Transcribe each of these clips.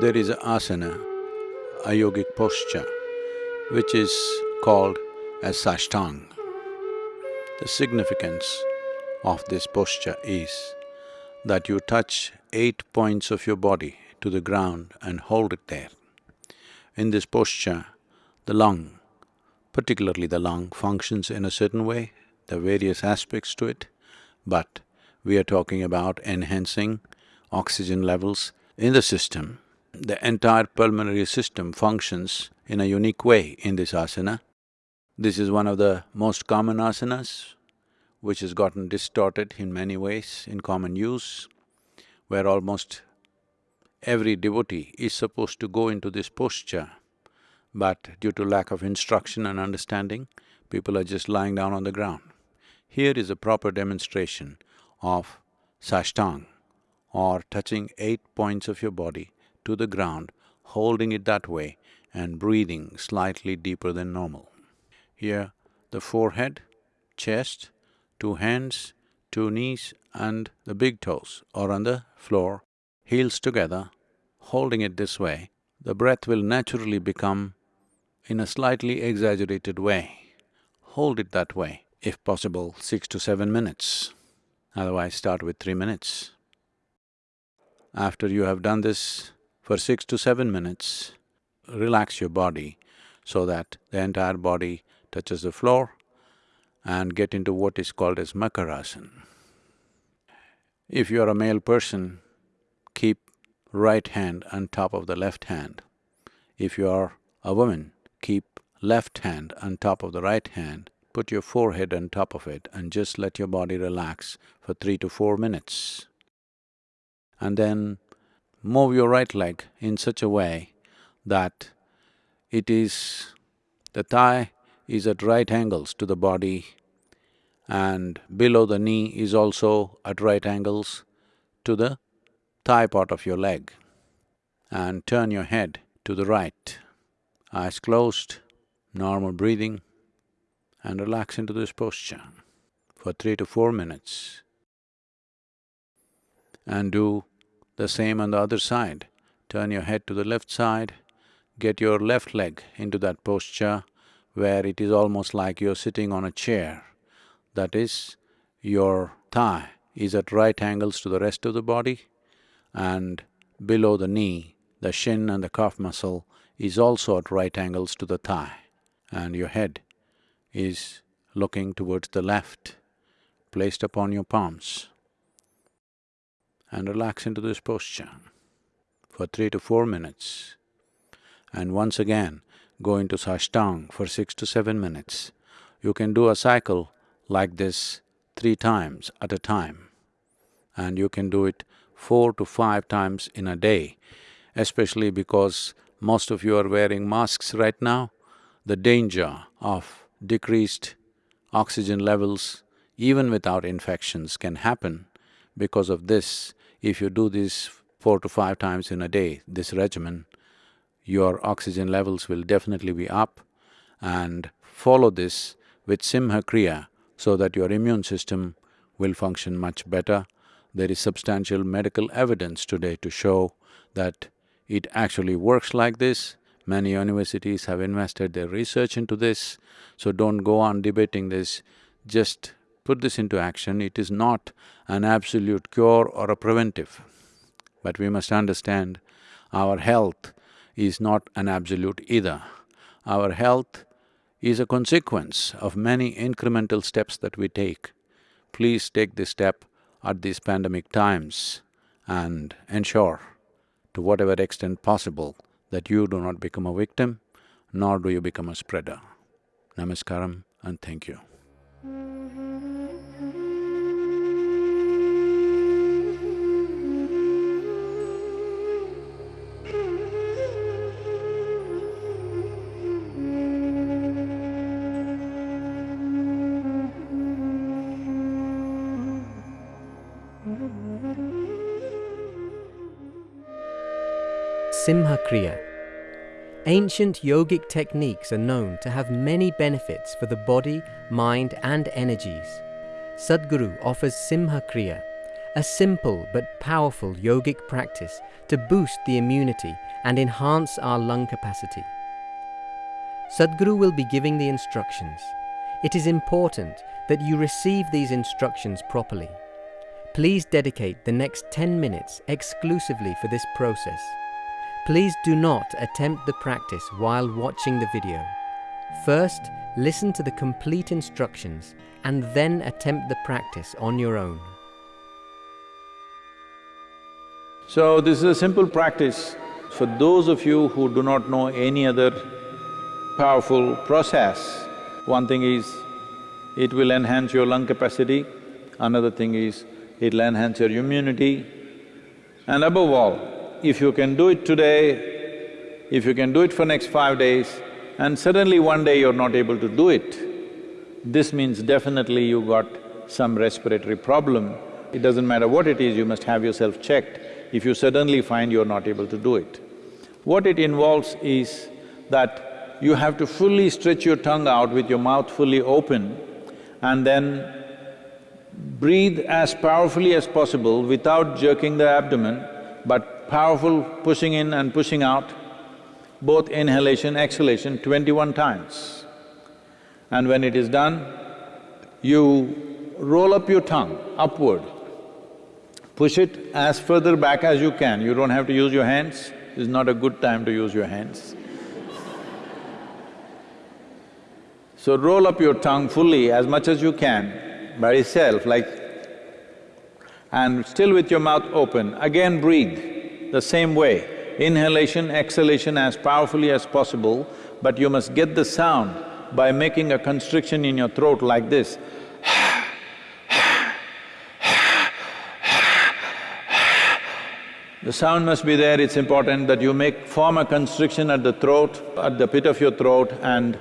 There is a asana, a yogic posture, which is called as Sashtang. The significance of this posture is that you touch eight points of your body to the ground and hold it there. In this posture, the lung, particularly the lung, functions in a certain way, there are various aspects to it, but we are talking about enhancing oxygen levels in the system. The entire pulmonary system functions in a unique way in this asana. This is one of the most common asanas, which has gotten distorted in many ways in common use, where almost every devotee is supposed to go into this posture, but due to lack of instruction and understanding, people are just lying down on the ground. Here is a proper demonstration of Sashtang or touching eight points of your body to the ground, holding it that way and breathing slightly deeper than normal. Here, the forehead, chest, two hands, two knees and the big toes are on the floor, heels together, holding it this way, the breath will naturally become in a slightly exaggerated way. Hold it that way, if possible, six to seven minutes, otherwise start with three minutes. After you have done this for six to seven minutes, relax your body so that the entire body touches the floor and get into what is called as Makarasana. If you are a male person, keep right hand on top of the left hand. If you are a woman, keep left hand on top of the right hand, put your forehead on top of it and just let your body relax for three to four minutes. And then move your right leg in such a way that it is… the thigh is at right angles to the body and below the knee is also at right angles to the thigh part of your leg. And turn your head to the right, eyes closed, normal breathing and relax into this posture for three to four minutes. And do the same on the other side. Turn your head to the left side, get your left leg into that posture where it is almost like you're sitting on a chair. That is, your thigh is at right angles to the rest of the body and below the knee, the shin and the calf muscle is also at right angles to the thigh and your head is looking towards the left, placed upon your palms and relax into this posture for three to four minutes. And once again, go into Sashtang for six to seven minutes. You can do a cycle like this three times at a time and you can do it four to five times in a day, especially because most of you are wearing masks right now, the danger of decreased oxygen levels even without infections can happen because of this if you do this four to five times in a day, this regimen, your oxygen levels will definitely be up and follow this with Simha Kriya so that your immune system will function much better. There is substantial medical evidence today to show that it actually works like this. Many universities have invested their research into this, so don't go on debating this, just put this into action, it is not an absolute cure or a preventive. But we must understand our health is not an absolute either. Our health is a consequence of many incremental steps that we take. Please take this step at these pandemic times and ensure to whatever extent possible that you do not become a victim, nor do you become a spreader. Namaskaram and thank you. Simha Kriya. Ancient yogic techniques are known to have many benefits for the body, mind and energies. Sadhguru offers Simha Kriya, a simple but powerful yogic practice to boost the immunity and enhance our lung capacity. Sadhguru will be giving the instructions. It is important that you receive these instructions properly. Please dedicate the next 10 minutes exclusively for this process. Please do not attempt the practice while watching the video. First, listen to the complete instructions and then attempt the practice on your own. So this is a simple practice for those of you who do not know any other powerful process. One thing is, it will enhance your lung capacity, another thing is, it'll enhance your immunity. And above all, if you can do it today, if you can do it for next five days, and suddenly one day you're not able to do it, this means definitely you got some respiratory problem. It doesn't matter what it is, you must have yourself checked if you suddenly find you're not able to do it. What it involves is that you have to fully stretch your tongue out with your mouth fully open and then breathe as powerfully as possible without jerking the abdomen, but powerful pushing in and pushing out, both inhalation, exhalation, twenty-one times. And when it is done, you roll up your tongue upward, push it as further back as you can, you don't have to use your hands, it's not a good time to use your hands. So roll up your tongue fully as much as you can by itself like and still with your mouth open, again breathe the same way. Inhalation, exhalation as powerfully as possible, but you must get the sound by making a constriction in your throat like this. The sound must be there, it's important that you make… form a constriction at the throat, at the pit of your throat and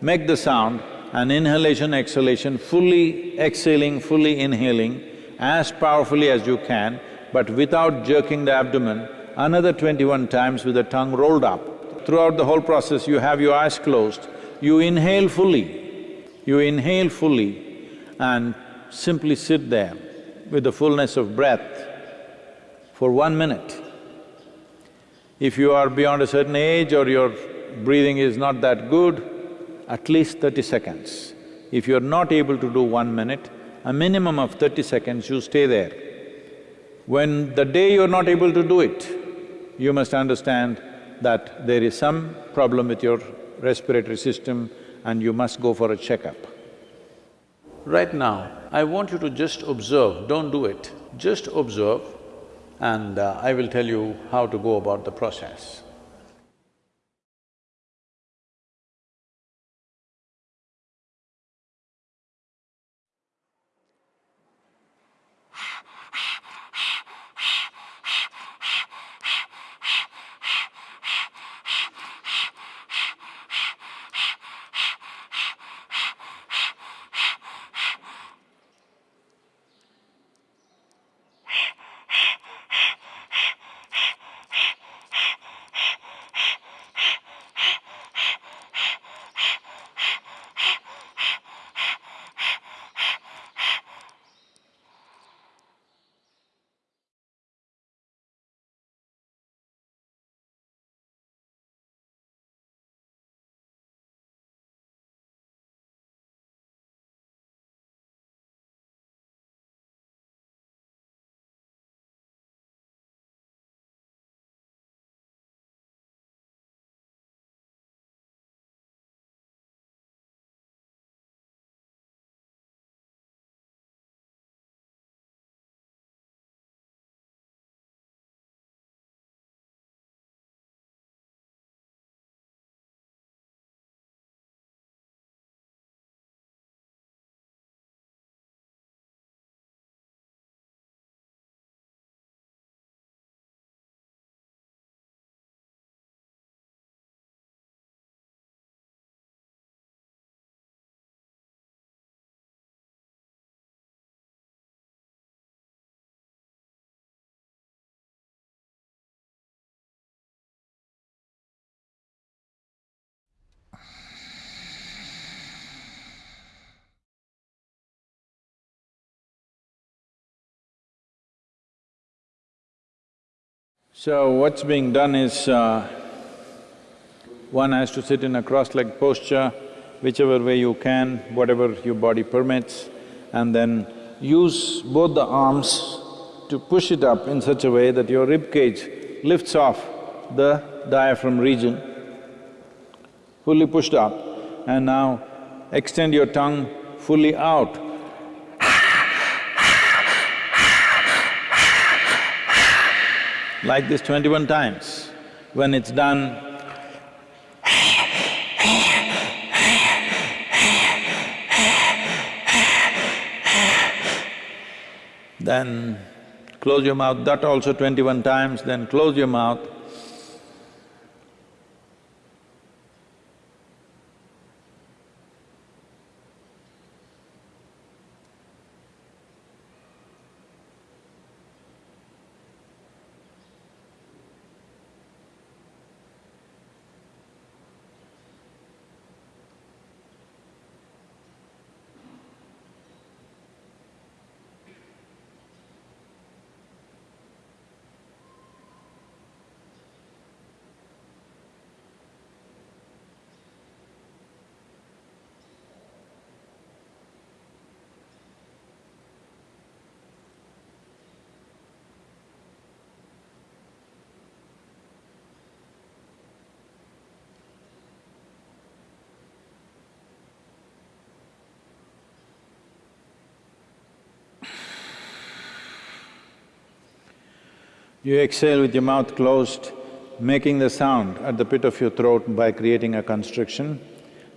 make the sound and inhalation, exhalation, fully exhaling, fully inhaling as powerfully as you can, but without jerking the abdomen, another twenty-one times with the tongue rolled up. Throughout the whole process, you have your eyes closed, you inhale fully, you inhale fully and simply sit there with the fullness of breath for one minute. If you are beyond a certain age or your breathing is not that good, at least thirty seconds. If you're not able to do one minute, a minimum of thirty seconds you stay there. When the day you're not able to do it, you must understand that there is some problem with your respiratory system and you must go for a checkup. Right now, I want you to just observe, don't do it, just observe and uh, I will tell you how to go about the process. So what's being done is, uh, one has to sit in a cross-legged posture, whichever way you can, whatever your body permits, and then use both the arms to push it up in such a way that your rib cage lifts off the diaphragm region, fully pushed up, and now extend your tongue fully out. Like this twenty-one times. When it's done, then close your mouth, that also twenty-one times, then close your mouth. You exhale with your mouth closed, making the sound at the pit of your throat by creating a constriction.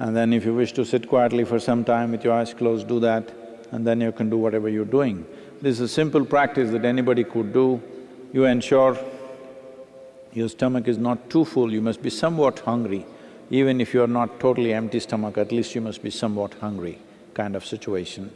And then if you wish to sit quietly for some time with your eyes closed, do that, and then you can do whatever you're doing. This is a simple practice that anybody could do. You ensure your stomach is not too full, you must be somewhat hungry. Even if you're not totally empty stomach, at least you must be somewhat hungry kind of situation.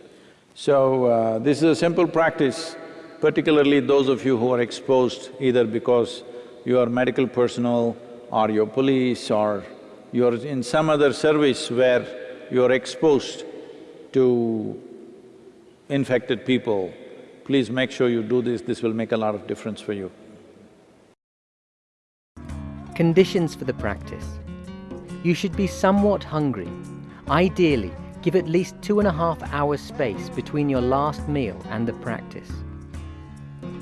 So, uh, this is a simple practice particularly those of you who are exposed either because you are medical personnel or you're police or you're in some other service where you're exposed to infected people, please make sure you do this, this will make a lot of difference for you. Conditions for the practice. You should be somewhat hungry. Ideally, give at least two and a half hours space between your last meal and the practice.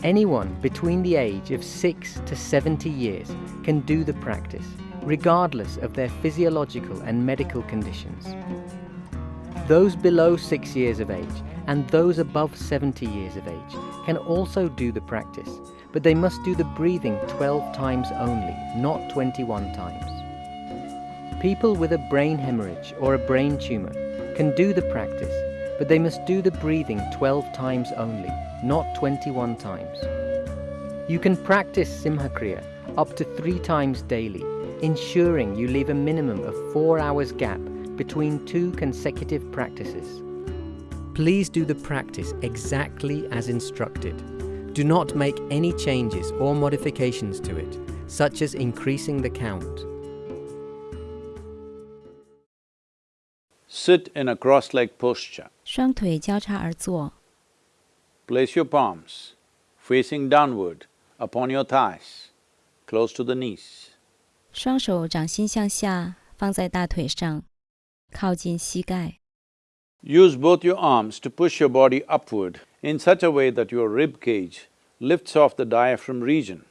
Anyone between the age of 6 to 70 years can do the practice, regardless of their physiological and medical conditions. Those below 6 years of age and those above 70 years of age can also do the practice, but they must do the breathing 12 times only, not 21 times. People with a brain hemorrhage or a brain tumor can do the practice, but they must do the breathing 12 times only, not 21 times. You can practice Simhakriya up to three times daily, ensuring you leave a minimum of four hours gap between two consecutive practices. Please do the practice exactly as instructed. Do not make any changes or modifications to it, such as increasing the count. Sit in a cross-legged posture. 双腿交叉而坐， Place your palms facing downward upon your thighs, close to the knees. 双手掌心向下放在大腿上，靠近膝盖。 Use both your arms to push your body upward in such a way that your rib cage lifts off the diaphragm region.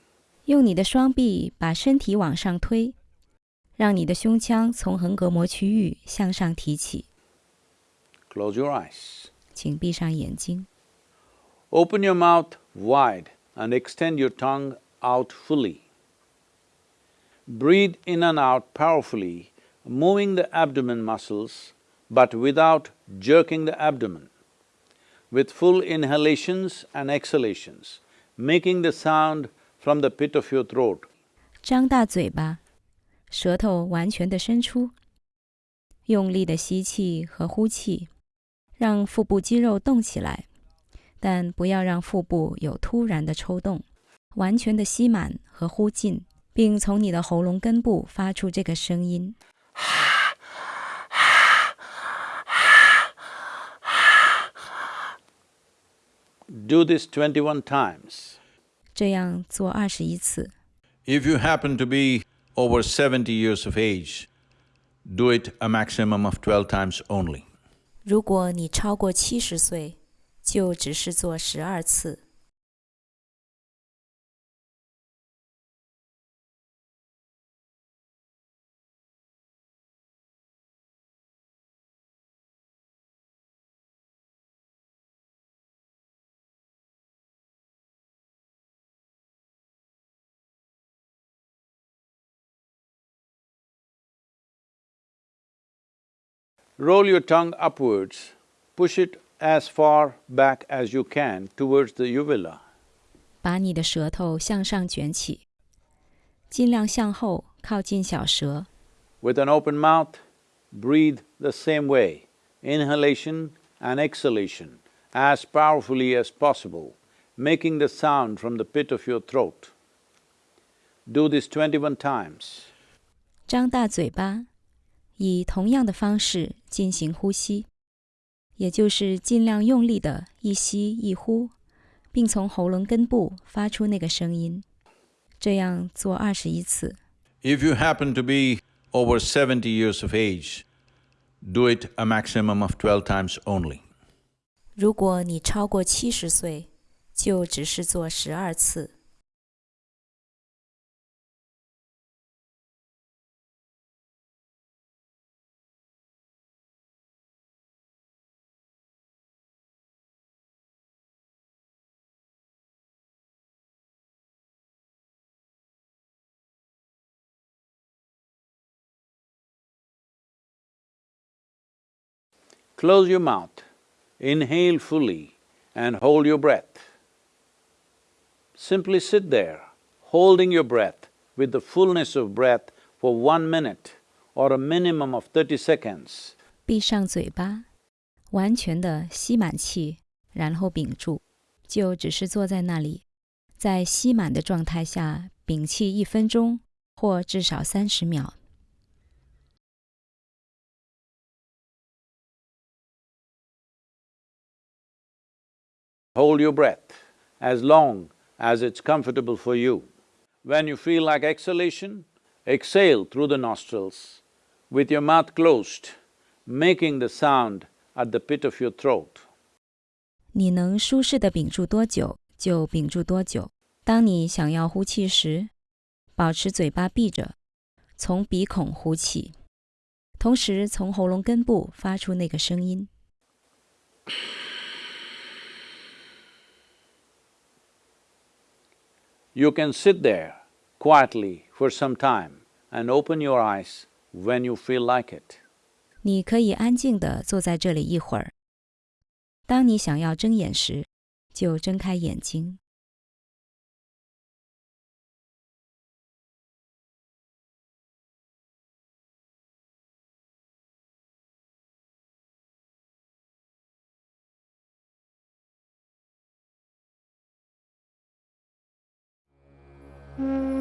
用你的双臂把身体往上推，让你的胸腔从横膈膜区域向上提起。 Close your eyes. 请闭上眼睛， Open your mouth wide and extend your tongue out fully. Breathe in and out powerfully, moving the abdomen muscles but without jerking the abdomen. With full inhalations and exhalations, making the sound from the pit of your throat. 张大嘴巴，舌头完全的伸出，用力的吸气和呼气， 让腹部肌肉动起来，但不要让腹部有突然的抽动，完全的吸满和呼进，并从你的喉咙根部发出这个声音。 Do this twenty-one times. 这样做二十一次。 If you happen to be over seventy years of age, do it a maximum of twelve times only. 如果你超过七十岁，就只是做十二次。Roll your tongue upwards, push it as far back as you can towards the uvula. 把你的舌头向上卷起，尽量向后靠近小舌。 With an open mouth, breathe the same way, inhalation and exhalation as powerfully as possible, making the sound from the pit of your throat. Do this twenty-one times. 张大嘴巴， 以同样的方式进行呼吸，也就是尽量用力的一吸一呼，并从喉咙根部发出那个声音。这样做二十一次。If you happen to be over seventy years of age, do it a maximum of twelve times only. 如果你超过七十岁，就只是做十二次。Close your mouth, inhale fully and hold your breath. Simply sit there, holding your breath with the fullness of breath for one minute or a minimum of thirty seconds. 闭上嘴巴，完全的吸满气，然后屏住，就只是坐在那里，在吸满的状态下屏气一分钟或至少三十秒。 Hold your breath as long as it's comfortable for you. When you feel like exhalation, exhale through the nostrils with your mouth closed, making the sound at the pit of your throat. 你能舒适的屏住多久就屏住多久。当你想要呼气时，保持嘴巴闭着，从鼻孔呼气，同时从喉咙根部发出那个声音。 You can sit there quietly for some time and open your eyes when you feel like it. 你可以安静的坐在这里一会儿。当你想要睁眼时，就睁开眼睛。 嗯